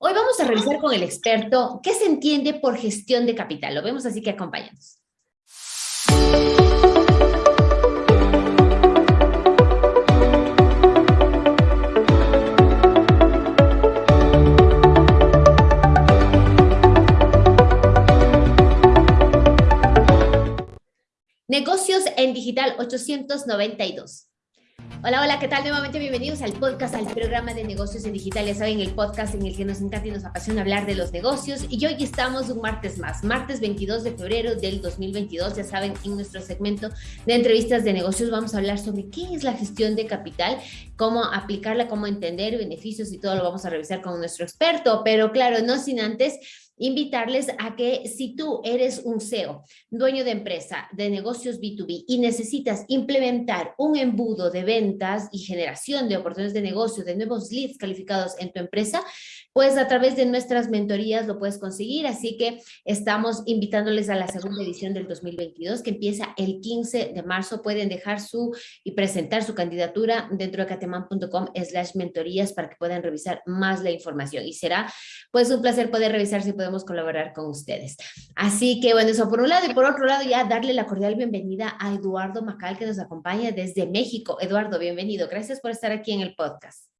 Hoy vamos a revisar con el experto qué se entiende por gestión de capital. Lo vemos así que acompáñanos. Negocios en Digital 892. Hola, hola, ¿qué tal? Nuevamente bienvenidos al podcast, al programa de negocios en digital. Ya saben, el podcast en el que nos encanta y nos apasiona hablar de los negocios. Y hoy estamos un martes más, martes 22 de febrero del 2022. Ya saben, en nuestro segmento de entrevistas de negocios vamos a hablar sobre qué es la gestión de capital, cómo aplicarla, cómo entender beneficios y todo lo vamos a revisar con nuestro experto. Pero claro, no sin antes invitarles a que si tú eres un CEO, dueño de empresa, de negocios B2B y necesitas implementar un embudo de ventas y generación de oportunidades de negocio, de nuevos leads calificados en tu empresa, pues a través de nuestras mentorías lo puedes conseguir. Así que estamos invitándoles a la segunda edición del 2022 que empieza el 15 de marzo. Pueden dejar su y presentar su candidatura dentro de cateman.com slash mentorías para que puedan revisar más la información. Y será pues un placer poder revisar si podemos colaborar con ustedes. Así que bueno, eso por un lado y por otro lado ya darle la cordial bienvenida a Eduardo Macal que nos acompaña desde México. Eduardo, bienvenido. Gracias por estar aquí en el podcast.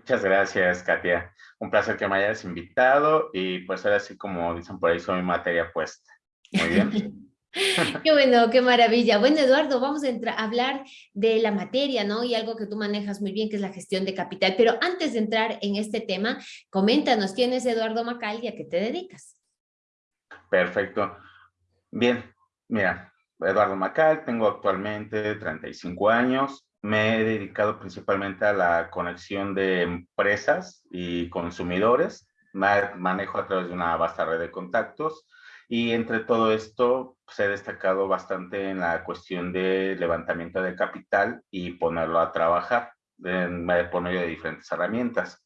Muchas gracias, Katia. Un placer que me hayas invitado y pues ahora sí, como dicen por ahí, soy materia puesta. Muy bien. qué bueno, qué maravilla. Bueno, Eduardo, vamos a, hablar de la materia, ¿no? Y algo que tú manejas muy bien, que es la gestión de capital. Pero antes de entrar en este tema, coméntanos, ¿quién es Eduardo Macal y a qué te dedicas? Perfecto. Bien, mira, Eduardo Macal, tengo actualmente 35 años, me he dedicado principalmente a la conexión de empresas y consumidores. Manejo a través de una vasta red de contactos y entre todo esto pues, he destacado bastante en la cuestión de levantamiento de capital y ponerlo a trabajar por medio de diferentes herramientas.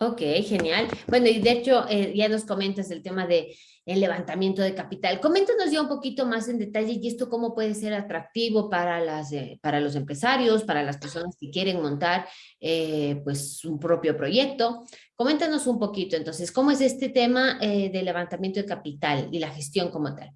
Ok, genial. Bueno, y de hecho eh, ya nos comentas el tema de levantamiento de capital. Coméntanos ya un poquito más en detalle y esto cómo puede ser atractivo para, las, eh, para los empresarios, para las personas que quieren montar eh, pues un propio proyecto. Coméntanos un poquito entonces, ¿cómo es este tema de levantamiento de capital y la gestión como tal?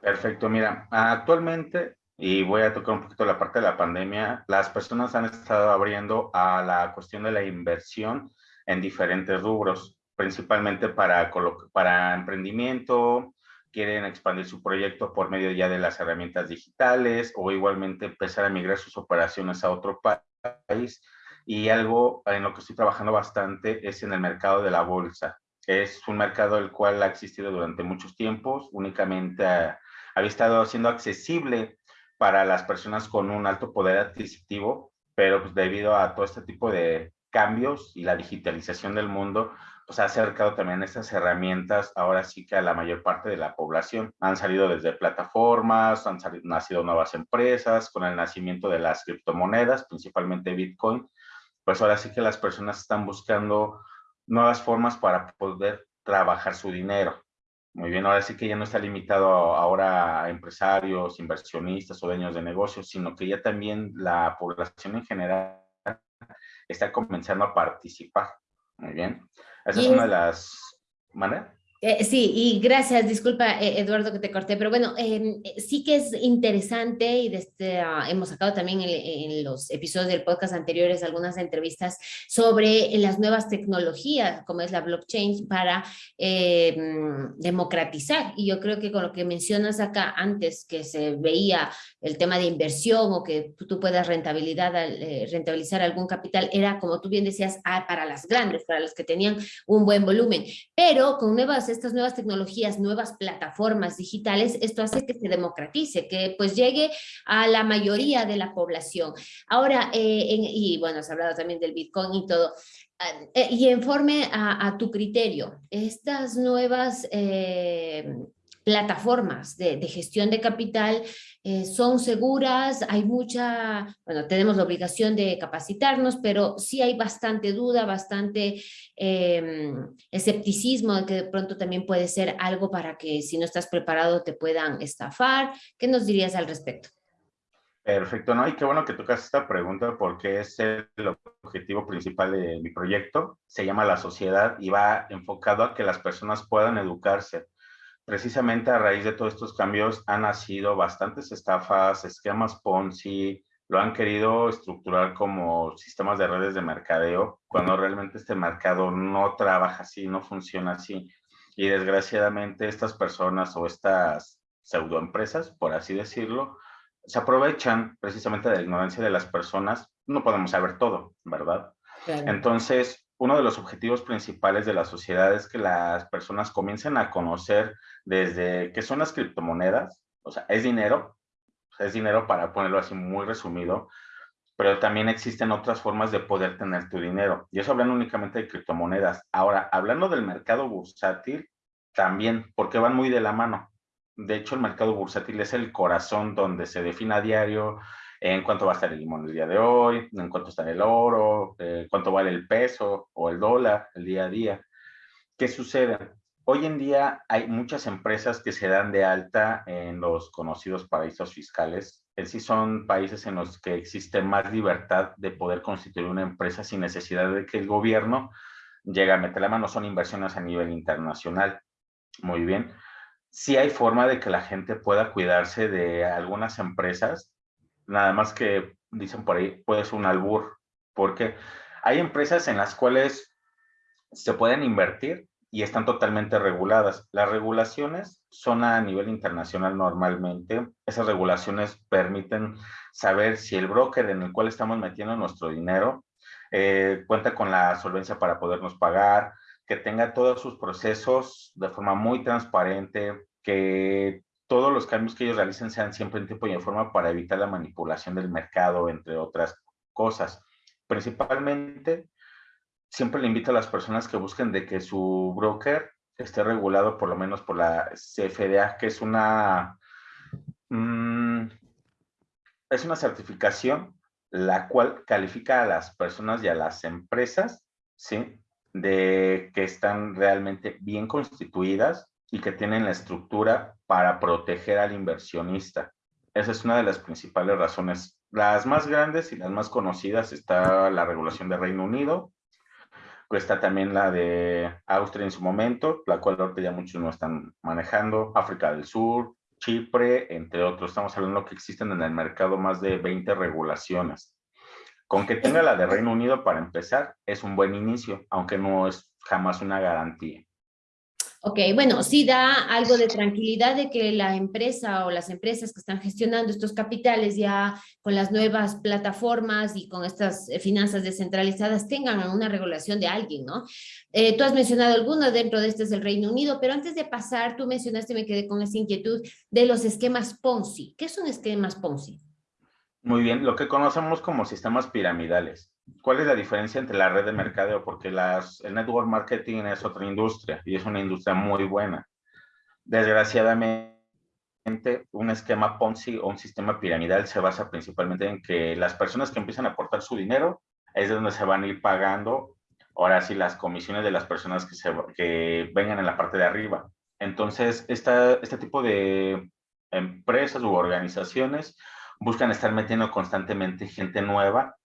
Perfecto, mira, actualmente y voy a tocar un poquito la parte de la pandemia, las personas han estado abriendo a la cuestión de la inversión en diferentes rubros, principalmente para, para emprendimiento, quieren expandir su proyecto por medio ya de las herramientas digitales o igualmente empezar a migrar sus operaciones a otro país. Y algo en lo que estoy trabajando bastante es en el mercado de la bolsa. Es un mercado el cual ha existido durante muchos tiempos, únicamente había estado siendo accesible para las personas con un alto poder adquisitivo, pero pues debido a todo este tipo de cambios y la digitalización del mundo, pues ha acercado también estas herramientas ahora sí que a la mayor parte de la población. Han salido desde plataformas, han salido, nacido nuevas empresas con el nacimiento de las criptomonedas, principalmente Bitcoin. Pues ahora sí que las personas están buscando nuevas formas para poder trabajar su dinero. Muy bien, ahora sí que ya no está limitado ahora a empresarios, inversionistas o dueños de negocios, sino que ya también la población en general está comenzando a participar. Muy bien. Esa es una de las maneras. Eh, sí, y gracias, disculpa eh, Eduardo que te corté, pero bueno, em, eh, sí que es interesante y desde, ah, hemos sacado también en, los episodios del podcast anteriores algunas entrevistas sobre las nuevas tecnologías como es la blockchain para em, democratizar. Y yo creo que con lo que mencionas acá antes que se veía el tema de inversión o que tú puedas rentabilidad, rentabilizar algún capital era como tú bien decías ah, para las grandes, para los que tenían un buen volumen, pero con nuevas estas nuevas tecnologías, nuevas plataformas digitales, esto hace que se democratice, que pues llegue a la mayoría de la población. Ahora, eh, y bueno, has hablado también del Bitcoin y todo, ah, eh, y informe a, a, tu criterio, estas nuevas eh, plataformas de, gestión de capital eh, son seguras, hay mucha, bueno, tenemos la obligación de capacitarnos, pero sí hay bastante duda, bastante em, escepticismo de que de pronto también puede ser algo para que si no estás preparado te puedan estafar. ¿Qué nos dirías al respecto? Perfecto, ¿no? Y qué bueno que tocas esta pregunta porque es el objetivo principal de mi proyecto. Se llama La Sociedad y va enfocado a que las personas puedan educarse. Precisamente a raíz de todos estos cambios han nacido bastantes estafas, esquemas Ponzi, lo han querido estructurar como sistemas de redes de mercadeo, cuando realmente este mercado no trabaja así, no funciona así. Y desgraciadamente estas personas o estas pseudoempresas, por así decirlo, se aprovechan precisamente de la ignorancia de las personas. No podemos saber todo, ¿verdad? Entonces, uno de los objetivos principales de la sociedad es que las personas comiencen a conocer desde qué son las criptomonedas, o sea, es dinero, es dinero para ponerlo así muy resumido, pero también existen otras formas de poder tener tu dinero. Y eso hablando únicamente de criptomonedas. Ahora, hablando del mercado bursátil, también, porque van muy de la mano de hecho, el mercado bursátil es el corazón donde se define a diario en cuánto va a estar el limón el día de hoy, en cuánto está el oro, eh, cuánto vale el peso o el dólar el día a día. ¿Qué sucede? Hoy en día hay muchas empresas que se dan de alta en los conocidos paraísos fiscales. En sí son países en los que existe más libertad de poder constituir una empresa sin necesidad de que el gobierno llegue a meter la mano. Son inversiones a nivel internacional. Muy bien sí hay forma de que la gente pueda cuidarse de algunas empresas, nada más que dicen por ahí, puede ser un albur, porque hay empresas en las cuales se pueden invertir y están totalmente reguladas. Las regulaciones son a nivel internacional normalmente. Esas regulaciones permiten saber si el broker en el cual estamos metiendo nuestro dinero eh, cuenta con la solvencia para podernos pagar, que tenga todos sus procesos de forma muy transparente, que todos los cambios que ellos realicen sean siempre en tiempo y en forma para evitar la manipulación del mercado, entre otras cosas. Principalmente, siempre le invito a las personas que busquen de que su broker esté regulado por lo menos por la CFDA, que es una, mm, es una certificación la cual califica a las personas y a las empresas, ¿sí? de que están realmente bien constituidas y que tienen la estructura para proteger al inversionista. Esa es una de las principales razones. Las más grandes y las más conocidas está la regulación de Reino Unido, está también la de Austria en su momento, la cual ahorita ya muchos no están manejando, África del Sur, Chipre, entre otros. Estamos hablando que existen en el mercado más de 20 regulaciones. Con que tenga la de Reino Unido para empezar, es un buen inicio, aunque no es jamás una garantía. Ok, bueno, sí da algo de tranquilidad de que la empresa o las empresas que están gestionando estos capitales ya con las nuevas plataformas y con estas eh, finanzas descentralizadas tengan una regulación de alguien, ¿no? Eh, tú has mencionado alguno, dentro de este es el Reino Unido, pero antes de pasar, tú mencionaste, me quedé con esa inquietud, de los esquemas Ponzi. ¿Qué son esquemas Ponzi? Muy bien, lo que conocemos como sistemas piramidales. ¿Cuál es la diferencia entre la red de mercadeo? Porque las, el network marketing es otra industria y es una industria muy buena. Desgraciadamente, un esquema Ponzi o un sistema piramidal se basa principalmente en que las personas que empiezan a aportar su dinero es de donde se van a ir pagando ahora sí las comisiones de las personas que, se, que vengan en la parte de arriba. Entonces, esta, este tipo de empresas u organizaciones buscan estar metiendo constantemente gente nueva.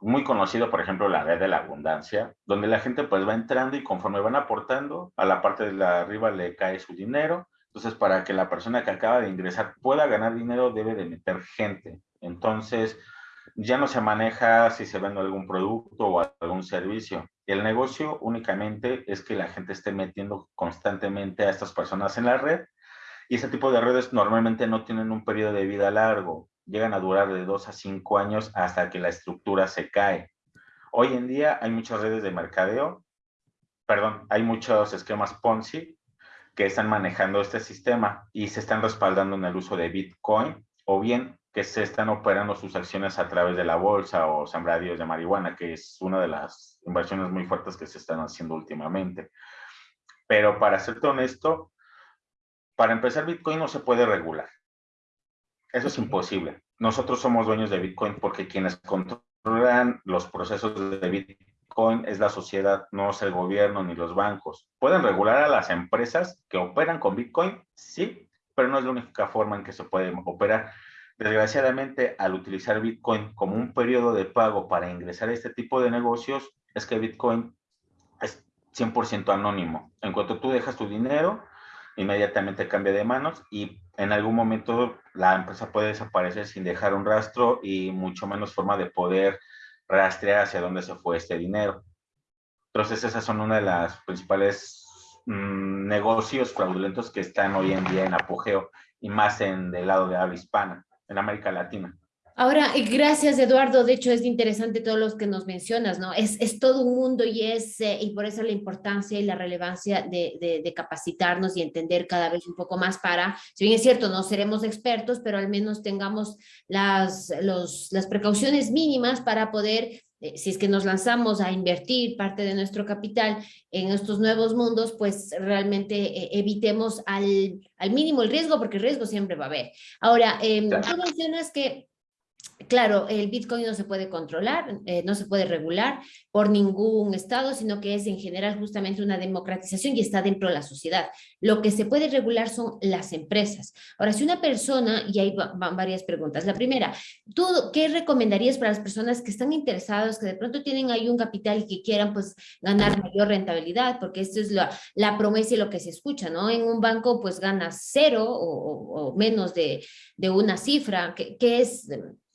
Muy conocido, por ejemplo, la red de la abundancia, donde la gente pues va entrando y conforme van aportando, a la parte de la arriba le cae su dinero. Entonces, para que la persona que acaba de ingresar pueda ganar dinero, debe de meter gente. Entonces, ya no se maneja si se vende algún producto o algún servicio. El negocio únicamente es que la gente esté metiendo constantemente a estas personas en la red y ese tipo de redes normalmente no tienen un periodo de vida largo, llegan a durar de dos a cinco años hasta que la estructura se cae. Hoy en día hay muchas redes de mercadeo, perdón, hay muchos esquemas Ponzi que están manejando este sistema y se están respaldando en el uso de Bitcoin o bien que se están operando sus acciones a través de la bolsa o sembradíos de marihuana, que es una de las inversiones muy fuertes que se están haciendo últimamente. Pero para serte honesto, para empezar, Bitcoin no se puede regular. Eso es imposible. Nosotros somos dueños de Bitcoin porque quienes controlan los procesos de Bitcoin es la sociedad, no es el gobierno ni los bancos. ¿Pueden regular a las empresas que operan con Bitcoin? Sí, pero no es la única forma en que se puede operar. Desgraciadamente, al utilizar Bitcoin como un periodo de pago para ingresar a este tipo de negocios, es que Bitcoin es 100% anónimo. En cuanto tú dejas tu dinero, inmediatamente cambia de manos y en algún momento la empresa puede desaparecer sin dejar un rastro y mucho menos forma de poder rastrear hacia dónde se fue este dinero. Entonces esas son una de las principales mm, negocios fraudulentos que están hoy en día en apogeo y más en el lado de habla hispana en América Latina. Ahora, gracias Eduardo, de hecho es interesante todo lo que nos mencionas, ¿no? Es, es todo un mundo y es, eh, y por eso la importancia y la relevancia de, de, capacitarnos y entender cada vez un poco más para, si bien es cierto, no seremos expertos, pero al menos tengamos las, los, las precauciones mínimas para poder eh, si es que nos lanzamos a invertir parte de nuestro capital en estos nuevos mundos, pues realmente eh, evitemos al, al, mínimo el riesgo, porque el riesgo siempre va a haber. Ahora, eh, tú mencionas que Claro, el Bitcoin no se puede controlar, eh, no se puede regular por ningún estado, sino que es en general justamente una democratización y está dentro de la sociedad. Lo que se puede regular son las empresas. Ahora, si una persona, y hay van varias preguntas. La primera, ¿tú qué recomendarías para las personas que están interesadas, que de pronto tienen ahí un capital y que quieran pues ganar mayor rentabilidad? Porque esto es la, promesa y lo que se escucha, ¿no? En un banco pues ganas cero o, menos de, una cifra, que, que es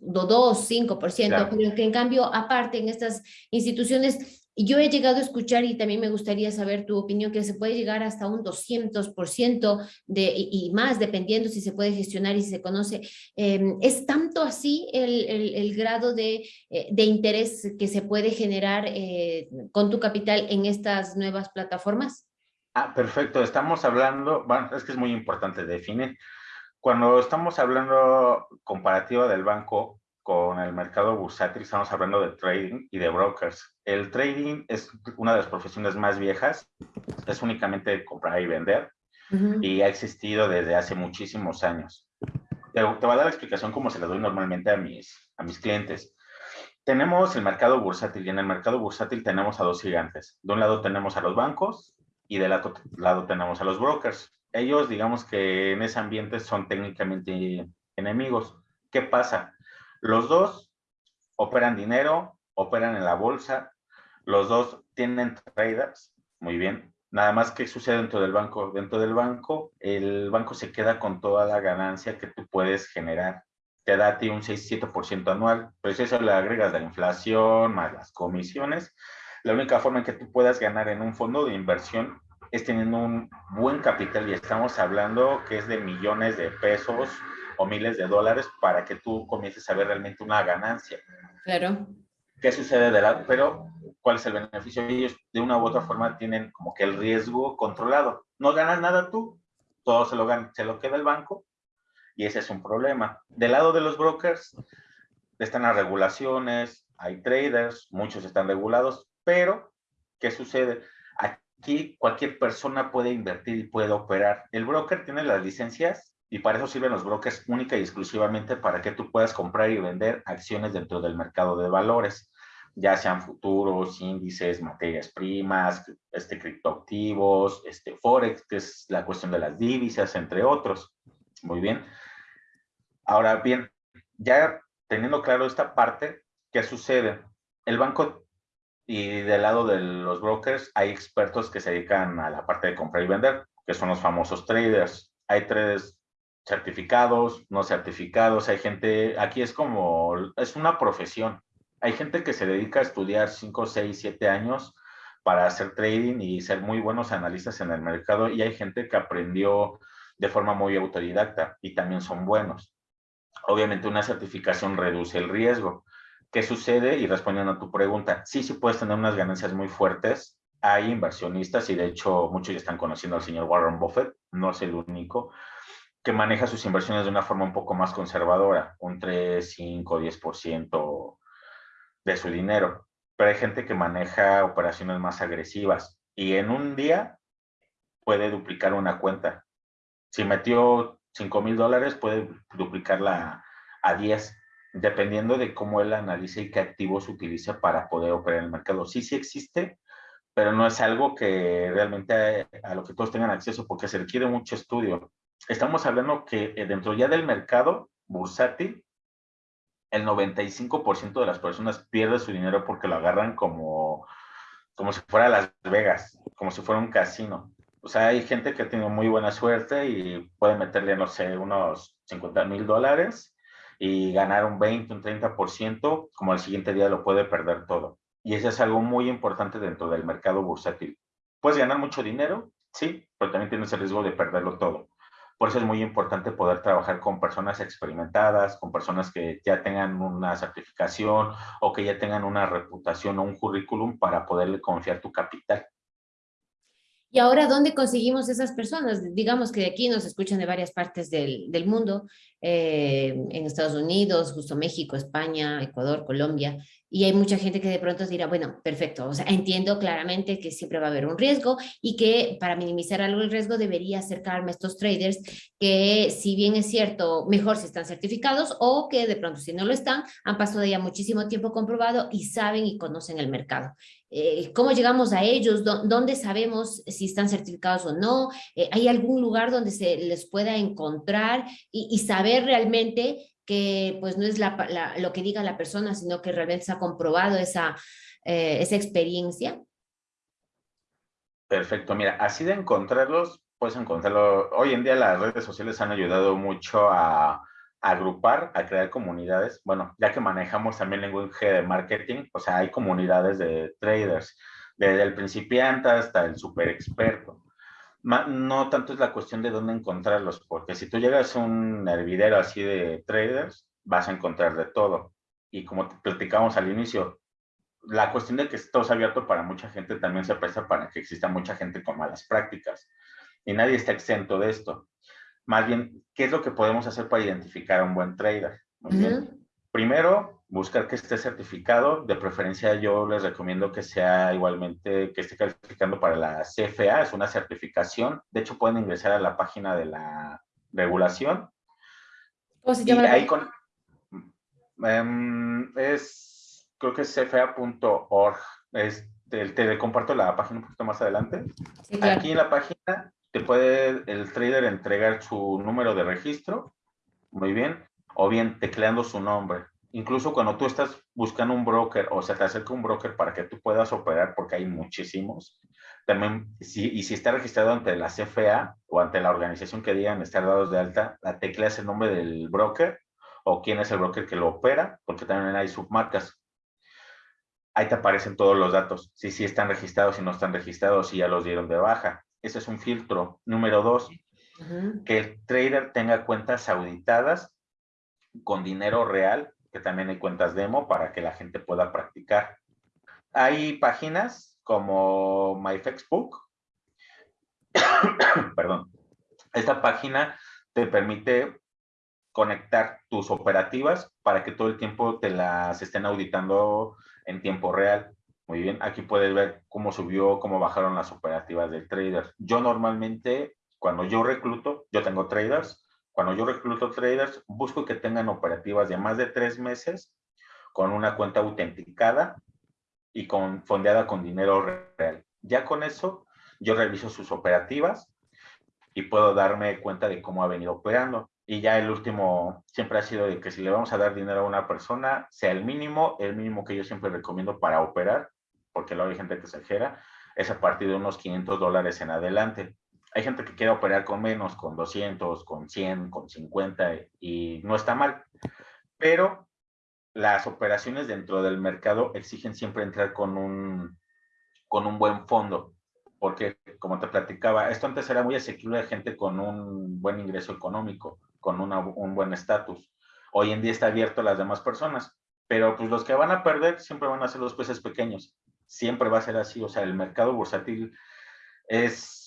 2, 5%, pero que en cambio, aparte en estas instituciones, yo he llegado a escuchar y también me gustaría saber tu opinión, que se puede llegar hasta un 200% de, y, más, dependiendo si se puede gestionar y si se conoce. Em, ¿Es tanto así el, el, grado de, eh, de, interés que se puede generar eh, con tu capital en estas nuevas plataformas? Ah, perfecto. Estamos hablando, bueno, es que es muy importante definir. Cuando estamos hablando comparativa del banco con el mercado bursátil, estamos hablando de trading y de brokers. El trading es una de las profesiones más viejas, es únicamente comprar y vender, y ha existido desde hace muchísimos años. Te, voy a dar la explicación como se la doy normalmente a mis, a mis clientes. Tenemos el mercado bursátil y en el mercado bursátil tenemos a dos gigantes. De un lado tenemos a los bancos y del otro lado tenemos a los brokers ellos, digamos que en ese ambiente son técnicamente enemigos. ¿Qué pasa? Los dos operan dinero, operan en la bolsa, los dos tienen traders, muy bien. Nada más que sucede dentro del banco. Dentro del banco, el banco se queda con toda la ganancia que tú puedes generar. Te da a ti un 6-7% anual, pero si eso le agregas la inflación más las comisiones, la única forma en que tú puedas ganar en un fondo de inversión es teniendo un buen capital y estamos hablando que es de millones de pesos o miles de dólares para que tú comiences a ver realmente una ganancia. Claro. ¿Qué sucede de lado? Pero, ¿cuál es el beneficio? Ellos de una u otra forma tienen como que el riesgo controlado. No ganas nada tú, todo se lo, gana, se lo queda el banco y ese es un problema. Del lado de los brokers, están las regulaciones, hay traders, muchos están regulados, pero ¿qué sucede? Aquí cualquier persona puede invertir y puede operar. El broker tiene las licencias y para eso sirven los brokers única y exclusivamente para que tú puedas comprar y vender acciones dentro del mercado de valores, ya sean futuros, índices, materias primas, este, criptoactivos, este, forex, que es la cuestión de las divisas, entre otros. Muy bien. Ahora bien, ya teniendo claro esta parte, ¿qué sucede? El banco y del lado de los brokers hay expertos que se dedican a la parte de comprar y vender, que son los famosos traders. Hay traders certificados, no certificados, hay gente, aquí es como, es una profesión. Hay gente que se dedica a estudiar 5, 6, 7 años para hacer trading y ser muy buenos analistas en el mercado y hay gente que aprendió de forma muy autodidacta y también son buenos. Obviamente una certificación reduce el riesgo, ¿Qué sucede? Y respondiendo a tu pregunta, sí, sí puedes tener unas ganancias muy fuertes. Hay inversionistas y de hecho muchos ya están conociendo al señor Warren Buffett, no es el único, que maneja sus inversiones de una forma un poco más conservadora, un 3, 5, 10% de su dinero. Pero hay gente que maneja operaciones más agresivas y en un día puede duplicar una cuenta. Si metió 5 mil dólares, puede duplicarla a 10 dependiendo de cómo él analice y qué activos utiliza para poder operar en el mercado. Sí, sí existe, pero no es algo que realmente a, lo que todos tengan acceso porque se requiere mucho estudio. Estamos hablando que eh, dentro ya del mercado bursátil, el 95% de las personas pierde su dinero porque lo agarran como, como si fuera Las Vegas, como si fuera un casino. O sea, hay gente que tenido muy buena suerte y puede meterle, no sé, unos 50 mil dólares y ganar un 20, un 30%, como al siguiente día lo puede perder todo. Y eso es algo muy importante dentro del mercado bursátil. Puedes ganar mucho dinero, sí, pero también tienes el riesgo de perderlo todo. Por eso es muy importante poder trabajar con personas experimentadas, con personas que ya tengan una certificación o que ya tengan una reputación o un currículum para poderle confiar tu capital. Y ahora, ¿dónde conseguimos esas personas? Digamos que de aquí nos escuchan de varias partes del, del mundo, eh, en Estados Unidos, justo México, España, Ecuador, Colombia, y hay mucha gente que de pronto dirá, bueno, perfecto, o sea, entiendo claramente que siempre va a haber un riesgo y que para minimizar algo el riesgo debería acercarme a estos traders que si bien es cierto, mejor si están certificados o que de pronto si no lo están, han pasado ya muchísimo tiempo comprobado y saben y conocen el mercado. Eh, ¿Cómo llegamos a ellos? ¿Dónde sabemos si están certificados o no? Eh, ¿Hay algún lugar donde se les pueda encontrar y, y saber realmente que pues no es lo que diga la persona, sino que realmente se ha comprobado esa, eh, esa experiencia. Perfecto, mira, así de encontrarlos, puedes encontrarlo. Hoy en día las redes sociales han ayudado mucho a, agrupar, a crear comunidades. Bueno, ya que manejamos también lenguaje de marketing, o sea, hay comunidades de traders, desde el principiante hasta el super experto no tanto es la cuestión de dónde encontrarlos, porque si tú llegas a un hervidero así de traders, vas a encontrar de todo. Y como te platicamos al inicio, la cuestión de que esto es abierto para mucha gente también se presta para que exista mucha gente con malas prácticas. Y nadie está exento de esto. Más bien, ¿qué es lo que podemos hacer para identificar a un buen trader? Muy. Primero, buscar que esté certificado. De preferencia, yo les recomiendo que sea igualmente, que esté calificando para la CFA, es una certificación. De hecho, pueden ingresar a la página de la regulación. ¿Cómo se llama? ahí con, em, es, creo que es cfa.org. Te, te, comparto la página un poquito más adelante. Aquí en la página te puede el trader entregar su número de registro. Muy bien o bien tecleando su nombre. Incluso cuando tú estás buscando un broker o se te acerca un broker para que tú puedas operar, porque hay muchísimos, también, si, y si está registrado ante la CFA o ante la organización que digan estar dados de alta, la tecla es el nombre del broker o quién es el broker que lo opera, porque también hay submarcas. Ahí te aparecen todos los datos, si sí están registrados, si no están registrados, si ya los dieron de baja. Ese es un filtro. Número dos, que el trader tenga cuentas auditadas con dinero real, que también hay cuentas demo para que la gente pueda practicar. Hay páginas como MyFexbook. Perdón. Esta página te permite conectar tus operativas para que todo el tiempo te las estén auditando en tiempo real. Muy bien, aquí puedes ver cómo subió, cómo bajaron las operativas del trader. Yo normalmente, cuando yo recluto, yo tengo traders, cuando yo recluto traders, busco que tengan operativas de más de tres meses con una cuenta autenticada y con, fondeada con dinero real. Ya con eso, yo reviso sus operativas y puedo darme cuenta de cómo ha venido operando. Y ya el último siempre ha sido de que si le vamos a dar dinero a una persona, sea el mínimo, el mínimo que yo siempre recomiendo para operar, porque luego hay gente que exagera, es a partir de unos 500 dólares en adelante. Hay gente que quiere operar con menos, con 200, con 100, con 50 y no está mal. Pero las operaciones dentro del mercado exigen siempre entrar con un, con un buen fondo. Porque, como te platicaba, esto antes era muy asequible a gente con un buen ingreso económico, con un buen estatus. Hoy en día está abierto a las demás personas. Pero pues los que van a perder siempre van a ser los peces pequeños. Siempre va a ser así. O sea, el mercado bursátil es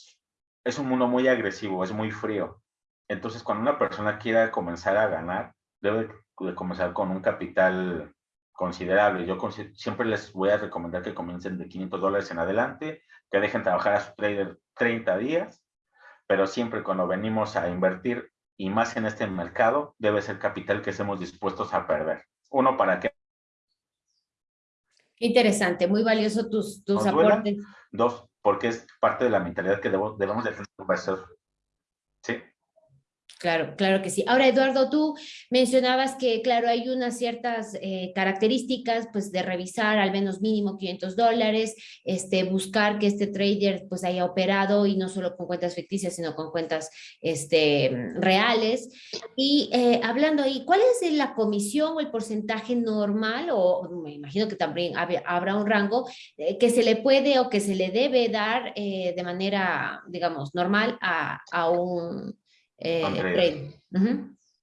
es un mundo muy agresivo, es muy frío. Entonces, cuando una persona quiera comenzar a ganar, debe de comenzar con un capital considerable. Yo siempre les voy a recomendar que comiencen de 500 dólares en adelante, que dejen trabajar a su trader 30 días, pero siempre cuando venimos a invertir, y más en este mercado, debe ser capital que estemos dispuestos a perder. Uno, para que... Interesante, muy valioso tus, tus aportes. Dos, porque es parte de la mentalidad que debemos de tener. Sí. Claro, claro que sí. Ahora, Eduardo, tú mencionabas que, claro, hay unas ciertas eh, características, pues, de revisar al menos mínimo 500 dólares, este, buscar que este trader, pues, haya operado y no solo con cuentas ficticias, sino con cuentas, este, reales. Y eh, hablando ahí, ¿cuál es la comisión o el porcentaje normal, o me imagino que también habrá un rango, eh, que se le puede o que se le debe dar de manera, digamos, normal a, a un eh,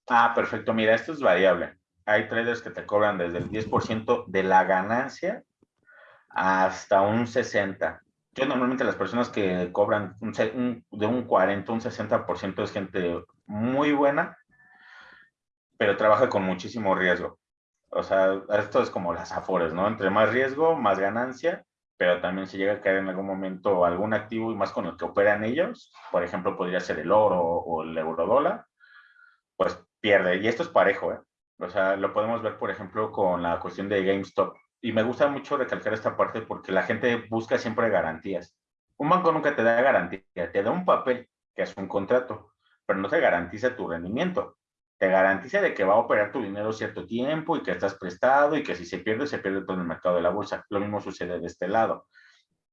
ah, perfecto. Mira, esto es variable. Hay traders que te cobran desde el 10% de la ganancia hasta un 60%. Yo normalmente las personas que cobran de un 40, un 60% es gente muy buena, pero trabaja con muchísimo riesgo. O sea, esto es como las afores, ¿no? Entre más riesgo, más ganancia pero también si llega a caer en algún momento algún activo y más con el que operan ellos, por ejemplo, podría ser el oro o el euro dólar, pues pierde. Y esto es parejo, ¿eh? O sea, lo podemos ver, por ejemplo, con la cuestión de GameStop. Y me gusta mucho recalcar esta parte porque la gente busca siempre garantías. Un banco nunca te da garantía, te da un papel, que es un contrato, pero no te garantiza tu rendimiento te garantiza de que va a operar tu dinero cierto tiempo y que estás prestado y que si se pierde, se pierde todo en el mercado de la bolsa. Lo mismo sucede de este lado.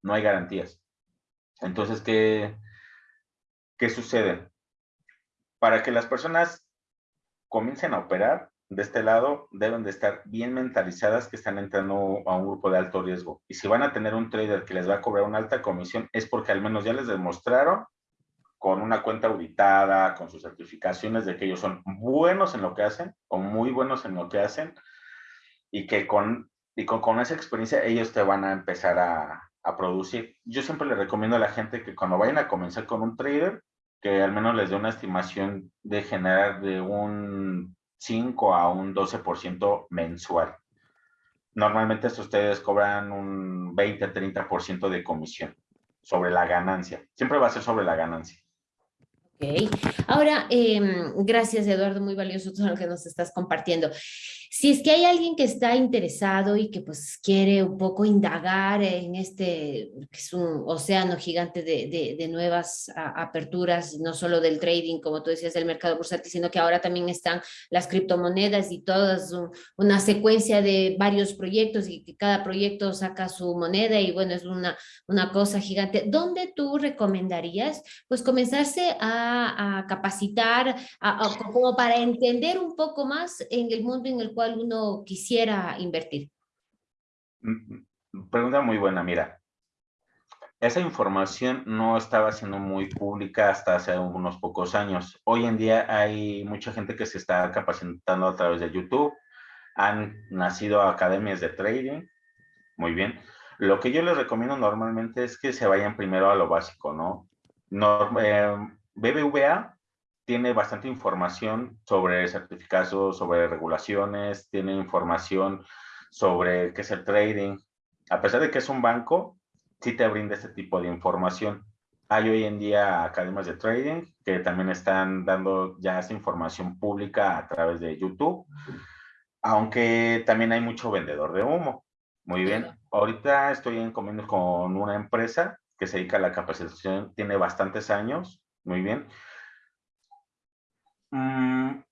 No hay garantías. Entonces, ¿qué, qué sucede? Para que las personas comiencen a operar de este lado, deben de estar bien mentalizadas que están entrando a un grupo de alto riesgo. Y si van a tener un trader que les va a cobrar una alta comisión, es porque al menos ya les demostraron con una cuenta auditada, con sus certificaciones de que ellos son buenos en lo que hacen o muy buenos en lo que hacen y que con, y con, esa experiencia ellos te van a empezar a, a, producir. Yo siempre le recomiendo a la gente que cuando vayan a comenzar con un trader, que al menos les dé una estimación de generar de un 5 a un 12% mensual. Normalmente ustedes cobran un 20-30% de comisión sobre la ganancia. Siempre va a ser sobre la ganancia. Ahora, em, gracias Eduardo, muy valioso todo lo que nos estás compartiendo. Si es que hay alguien que está interesado y que pues quiere un poco indagar en este, que es un océano gigante de, de, nuevas aperturas, no solo del trading, como tú decías, del mercado bursátil, sino que ahora también están las criptomonedas y todas una secuencia de varios proyectos y que cada proyecto saca su moneda y bueno, es una, una cosa gigante. ¿Dónde tú recomendarías pues comenzarse a, a capacitar, como para entender un poco más en el mundo en el cual uno quisiera invertir? Mm, pregunta muy buena, mira. Esa información no estaba siendo muy pública hasta hace unos pocos años. Hoy en día hay mucha gente que se está capacitando a través de YouTube. Han nacido academias de trading. Muy bien. Lo que yo les recomiendo normalmente es que se vayan primero a lo básico, ¿no? Eh, BBVA tiene bastante información sobre certificados, sobre regulaciones, tiene información sobre qué es el trading. A pesar de que es un banco, sí te brinda este tipo de información. Hay hoy en día academias de trading que también están dando ya esa información pública a través de YouTube, aunque también hay mucho vendedor de humo. Muy bien, ahorita estoy en convenio con una empresa que se dedica a la capacitación, tiene bastantes años, muy bien, Mm,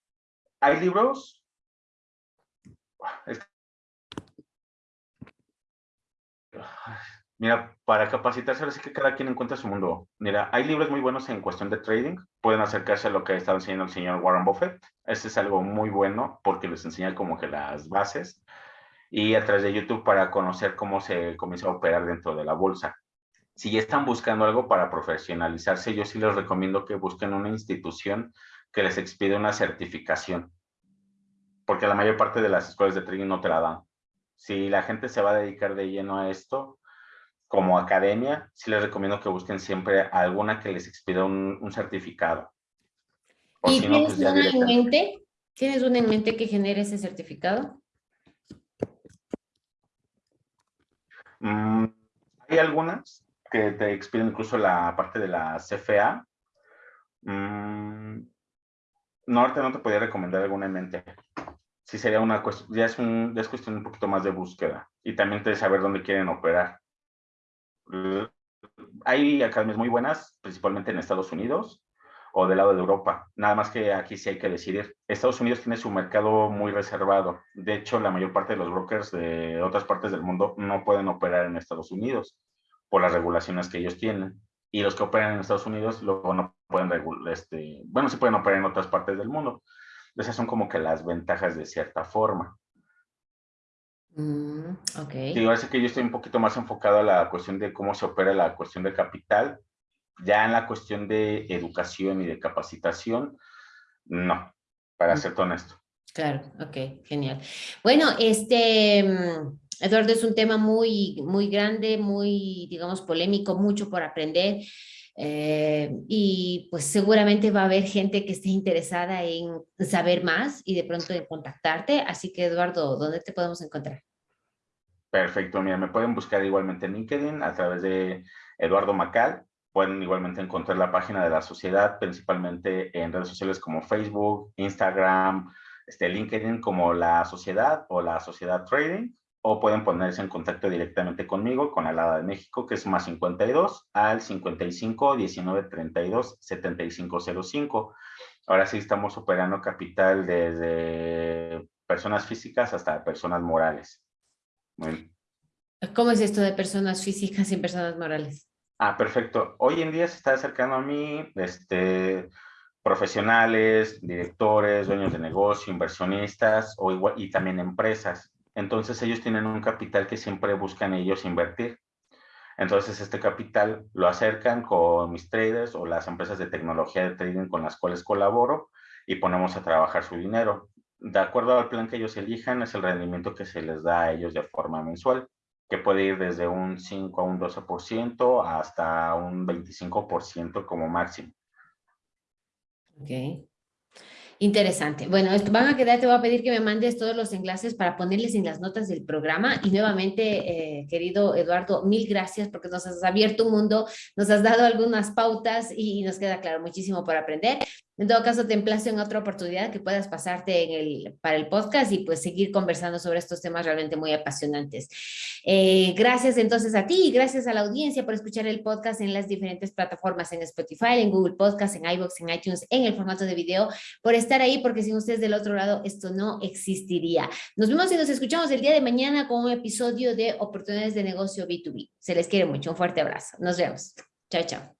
hay libros. Mira, para capacitarse, ahora sí que cada quien encuentra su mundo. Mira, hay libros muy buenos en cuestión de trading. Pueden acercarse a lo que estado enseñando el señor Warren Buffett. Este es algo muy bueno porque les enseña como que las bases. Y a través de YouTube para conocer cómo se comienza a operar dentro de la bolsa. Si ya están buscando algo para profesionalizarse, yo sí les recomiendo que busquen una institución que les expide una certificación, porque la mayor parte de las escuelas de trading no te la dan. Si la gente se va a dedicar de lleno a esto, como academia, sí les recomiendo que busquen siempre alguna que les expida un, certificado. ¿Y tienes pues una en mente? ¿Tienes una en mente que genere ese certificado? Mm, hay algunas que te expiden incluso la parte de la CFA. Mm, no, no te podía recomendar alguna en mente. Sí sería una cuestión, ya es, un, ya es cuestión un poquito más de búsqueda y también de saber dónde quieren operar. Hay academias muy buenas, principalmente en Estados Unidos. o del lado de Europa. Nada más que aquí sí hay que decidir. Estados Unidos tiene su mercado muy reservado. De hecho, la mayor parte de los brokers de otras partes del mundo no pueden operar en Estados Unidos por las regulaciones que ellos tienen. Y los que operan en Estados Unidos luego no pueden este, bueno, sí pueden operar en otras partes del mundo. Esas son como que las ventajas de cierta forma. Mm, ok. Sí, parece que yo estoy un poquito más enfocado a la cuestión de cómo se opera la cuestión de capital ya en la cuestión de educación y de capacitación, no, para mm. ser honesto. Claro, ok, genial. Bueno, este, mm, Eduardo, es un tema muy, muy grande, muy, digamos, polémico, mucho por aprender. Eh, y pues seguramente va a haber gente que esté interesada en saber más y de pronto en contactarte. Así que, Eduardo, ¿dónde te podemos encontrar? Perfecto, mira, me pueden buscar igualmente en LinkedIn a través de Eduardo Macal Pueden igualmente encontrar la página de la sociedad, principalmente en redes sociales como Facebook, Instagram, este, LinkedIn como la sociedad o la sociedad trading, o pueden ponerse en contacto directamente conmigo, con la Alada de México, que es más 52 al 55 19 32 75 05. Ahora sí estamos operando capital desde personas físicas hasta personas morales. ¿Cómo es esto de personas físicas y personas morales? Ah, perfecto. Hoy en día se está acercando a mí este, profesionales, directores, dueños de negocio, inversionistas o igual, y también empresas. Entonces ellos tienen un capital que siempre buscan ellos invertir. Entonces este capital lo acercan con mis traders o las empresas de tecnología de trading con las cuales colaboro y ponemos a trabajar su dinero. De acuerdo al plan que ellos elijan, es el rendimiento que se les da a ellos de forma mensual que puede ir desde un 5 a un 12% hasta un 25% como máximo. Ok. Interesante. Bueno, van a quedar, te voy a pedir que me mandes todos los enlaces para ponerles en las notas del programa. Y nuevamente, eh, querido Eduardo, mil gracias porque nos has abierto un mundo, nos has dado algunas pautas y nos queda claro muchísimo por aprender. En todo caso, te emplazo en otra oportunidad que puedas pasarte en el, para el podcast y pues seguir conversando sobre estos temas realmente muy apasionantes. Eh, gracias entonces a ti y gracias a la audiencia por escuchar el podcast en las diferentes plataformas, en Spotify, en Google Podcast, en iVoox, en iTunes, en el formato de video, por estar ahí, porque sin ustedes del otro lado esto no existiría. Nos vemos y nos escuchamos el día de mañana con un episodio de Oportunidades de Negocio B2B. Se les quiere mucho. Un fuerte abrazo. Nos vemos. Chao, chao.